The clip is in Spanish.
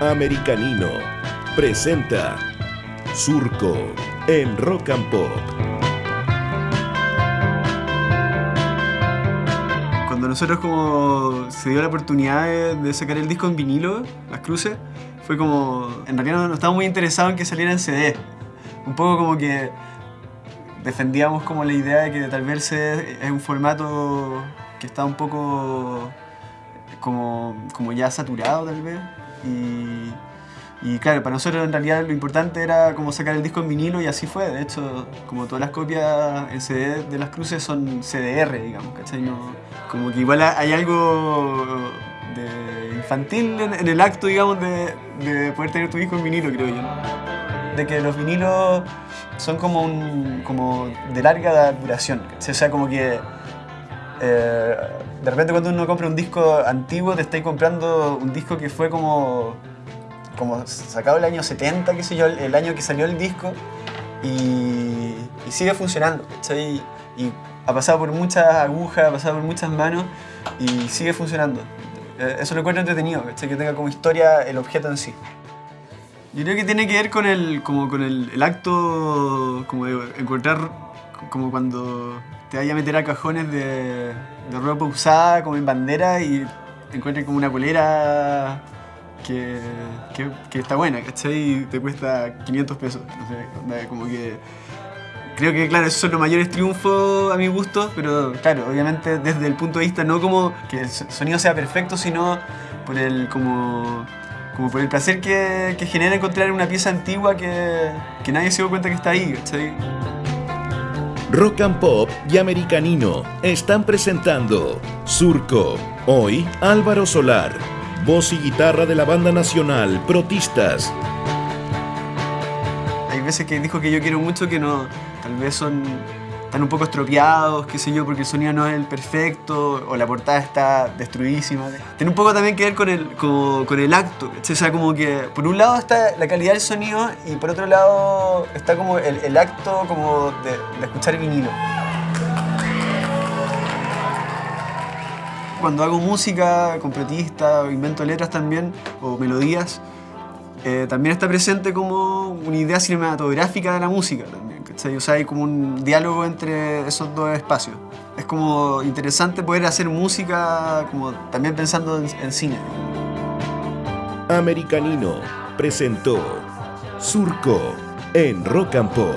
Americanino presenta Surco en Rock and Pop. Cuando nosotros como se dio la oportunidad de, sacar el disco en vinilo, Las Cruces, fue como... En realidad no, estábamos muy interesados en que saliera en CD. Un poco como que defendíamos como la idea de que tal vez es un formato que está un poco como, como ya saturado tal vez. Y, y claro, para nosotros en realidad lo importante era como sacar el disco en vinilo y así fue. De hecho, como todas las copias en CD de las cruces son CDR, digamos, ¿cachai? No, como que igual hay algo de infantil en, en el acto, digamos, de, de poder tener tu disco en vinilo, creo yo. De que los vinilos son como, un, como de larga duración. ¿cachai? O sea, como que eh, de repente cuando uno compra un disco antiguo te estáis comprando un disco que fue como, como sacado el año 70, qué sé yo, el, año que salió el disco y, sigue funcionando, ¿cachai? Y ha pasado por muchas agujas, ha pasado por muchas manos y sigue funcionando. Eh, Eso lo encuentro entretenido, ¿cachai? que tenga como historia el objeto en sí. Yo creo que tiene que ver con el, como con el acto como de encontrar como cuando te vayas a meter a cajones de, ropa usada como en bandera y encuentres como una polera que, que, está buena, ¿cachai? Y te cuesta 500 pesos. No sé, como que... Creo que, claro, esos son los mayores triunfos a mi gusto, pero claro, obviamente desde el punto de vista no como que el so- sonido sea perfecto, sino por el como, como por el placer que, que genera encontrar una pieza antigua que, que nadie se dio cuenta que está ahí, ¿cachai? Rock and Pop y Americanino están presentando Surco. Hoy Álvaro Solar, voz y guitarra de la banda nacional Protistas. Hay veces que dijo que yo quiero mucho que no, tal vez son, están un poco estropeados, qué sé yo, porque el sonido no es el perfecto, o la portada está destruidísima. Tiene un poco también que ver con el, con el acto, o sea, como que por un lado está la calidad del sonido y por otro lado está como el, el acto como de, escuchar vinilo. Cuando hago música con protista, o invento letras también, o melodías, eh, también está presente como una idea cinematográfica de la música también, ¿cachai? O sea, hay como un diálogo entre esos dos espacios. Es como interesante poder hacer música como también pensando en, en cine. Americanino presentó Surco en Rock and Pop.